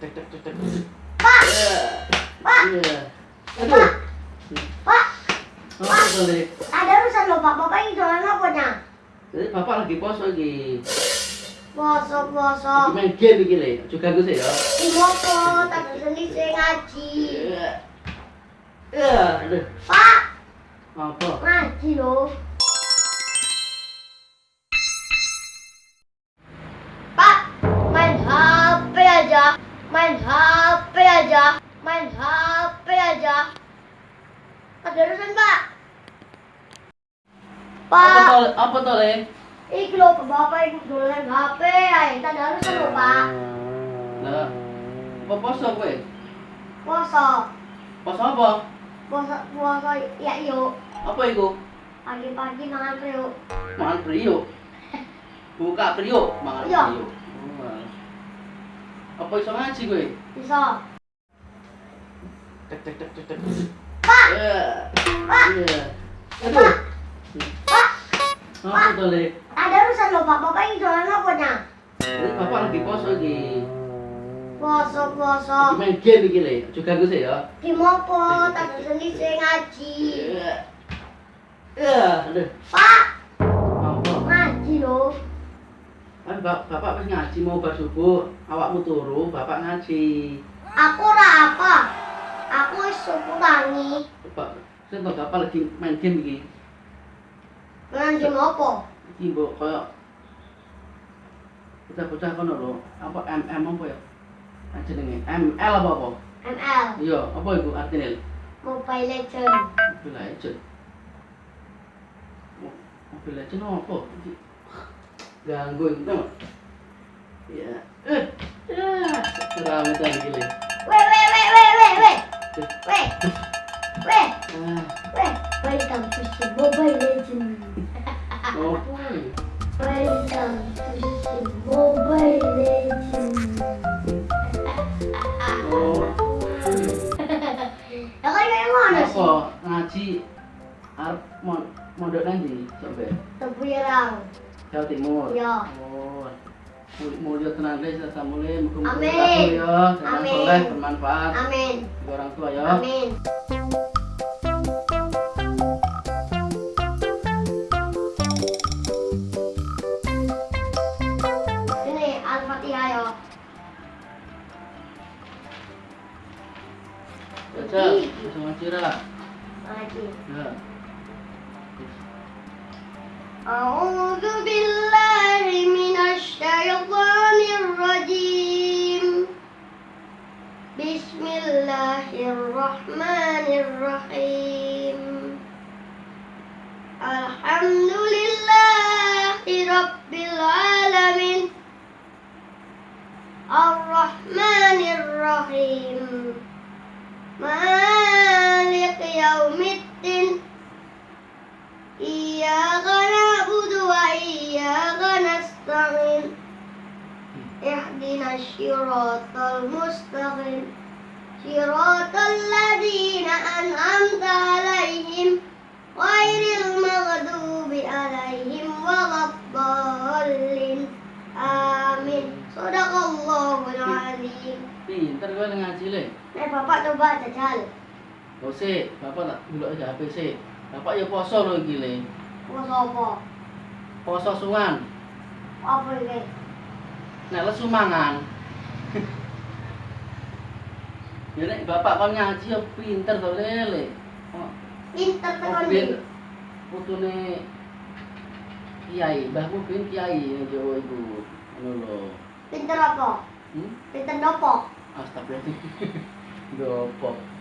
tek tek tek tek. Pak! Ya. Pak! Iya. Aduh. Pak, kali? ada urusan loh Pak. Bapak ini jualan apa nya? Jadi bapak lagi poso lagi. Poso, Lagi poso. main game iki le. Juga gue sih ya. Imopo, tak sendiri saya ngaji. Iya. Ya, aduh. Pak, Apa? ngaji loh. Main HP aja. Main HP aja. Ada urusan Pak. Apa Pak? Apa tol le? iki loh bapak ini jualan HP. Ayo, tak ada urusan loh Pak. Lah. Apa poso kowe? Poso, Poso apa? poso, poso. Ya yuk. Apa iku? Pagi-pagi mangan periuk. Mangan priuk. Buka priuk, mangan Iya. priuk. Apa iso ngaji kowe? Bisa. Tek tek tek tek tek. Pak, Ya. Pak. Iya. Aduh. Pak, Apa le? ada urusan loh Pak. Bapak ini jualan apa nya? Bapak lagi poso lagi. Poso, poso. main game iki le. Juga gue sih ya. Imopo, tak sendiri saya ngaji. Ya. Ya, aduh. Pak, Apa? ngaji loh. Kan bap- bapak pas ngaji mau bar subuh, awakmu turu, bapak ngaji. Aku ora apa. Aku wis suku tangi. Bapak, tahu bapak lagi main game iki. Ngaji apa? Iki mbok koyo bocah-bocah kono lho, apa MM apa ya? Jenenge ML apa apa? ML, Iya, apa iku artine? Mobile Legend. Mobile Legend. Mo- Mobile Legend apa? Iki ganggu itu tau. Ya. Eh. Rame iki le. Weh, weh, weh, weh, weh, weh. Weh, weh, Ah, weh. Welcome to the Mobile Legend. apa ini? Welcome to the Mobile Legend. Oh, Ya kan kayak mana sih? ngaji arep mon mondok nanti Tepirang. Jawa Timur. Oh. Mul- Mulia tenan guys, rasa mulia, muka-muka Amin. ya, Amin. soleh, bermanfaat Amin. bagi orang tua ya. Amin. Ya. Baca, bisa ngaji ra. Lagi. Ya. أعوذ بالله من الشيطان الرجيم. بسم الله الرحمن الرحيم. الحمد لله رب العالمين. الرحمن الرحيم. اهدنا الصراط المستقيم صراط الذين أنعمت عليهم غير المغضوب عليهم ولا الضالين آمين صدق الله العظيم Pinter gue ngaji le. Eh bapak coba jajal Gak sih, bapak tak dulu aja HP sih. Bapak ya poso lo iki le. Poso apa? Poso sungan. Apa ini? Nek lesu mangan. Ya nek bapak kon ngaji ya pinter to lele. Pinter tekan Mobil putune kiai, mbahmu bin kiai ning Jawa iku. Ngono lho. Pinter apa? Hmm? Pinter dopo? Astagfirullah. Gopo.